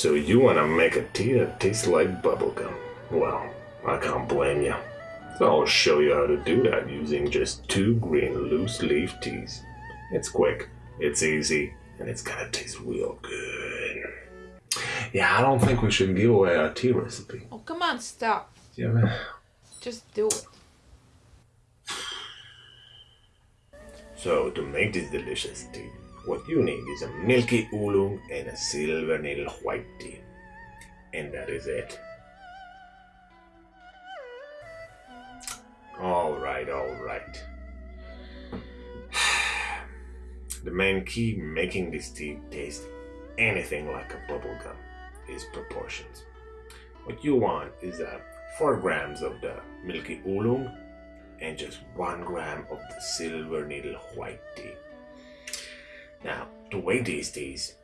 So you want to make a tea that tastes like bubblegum? Well, I can't blame you. So I'll show you how to do that using just two green loose leaf teas. It's quick, it's easy, and it's gonna taste real good. Yeah, I don't think we should give away our tea recipe. Oh, come on, stop. Yeah, man. Just do it. So to make this delicious tea, what you need is a milky oolong and a silver needle white tea. And that is it. Alright, alright. The main key making this tea taste anything like a bubblegum is proportions. What you want is uh, 4 grams of the milky oolong and just 1 gram of the silver needle white tea. Now, to weigh these teas,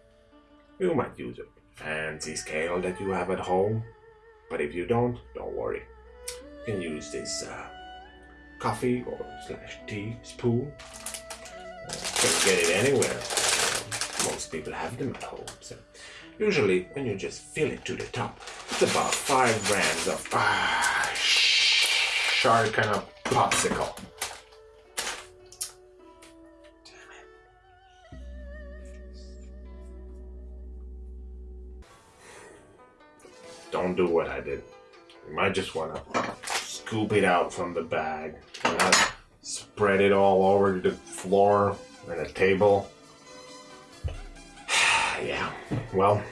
you might use a fancy scale that you have at home, but if you don't, don't worry. You can use this uh, coffee or slash tea spoon. Uh, you can get it anywhere. Most people have them at home. So usually, when you just fill it to the top, it's about five grams of ah, sharp kind of popsicle. Don't do what I did. You might just want to scoop it out from the bag not spread it all over the floor and the table. yeah, well,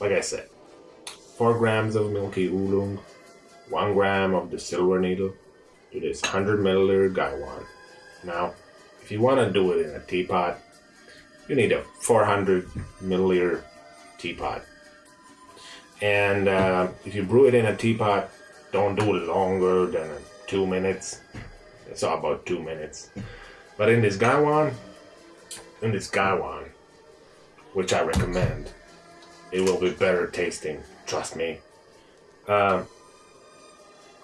like I said, four grams of milky oolong, one gram of the silver needle to this 100 milliliter gaiwan. Now, if you want to do it in a teapot, you need a 400 milliliter teapot. And uh, if you brew it in a teapot, don't do it longer than two minutes. It's all about two minutes. But in this gaiwan, in this gaiwan, which I recommend, it will be better tasting. Trust me. Uh,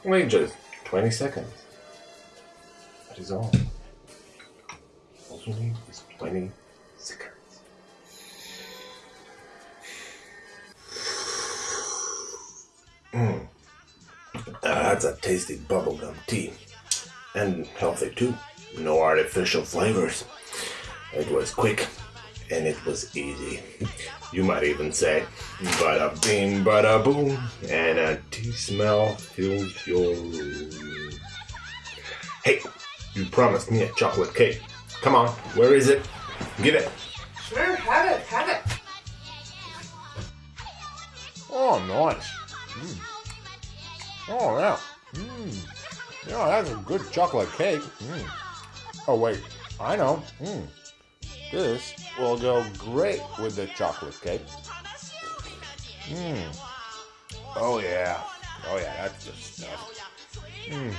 wait just 20 seconds. That is all. All you need is 20 seconds. Mm. that's a tasty bubblegum tea. And healthy too. No artificial flavors. It was quick and it was easy. You might even say, bada bing, bada boom, and a tea smell fills your room. Hey, you promised me a chocolate cake. Come on, where is it? Give it. Sure, have it, have it. Oh, nice. Mm. Oh, yeah. Mm. Yeah, that's a good chocolate cake. Mm. Oh, wait. I know. Mm. This will go great with the chocolate cake. Mmm. Oh, yeah. Oh, yeah, that's the stuff. Mmm.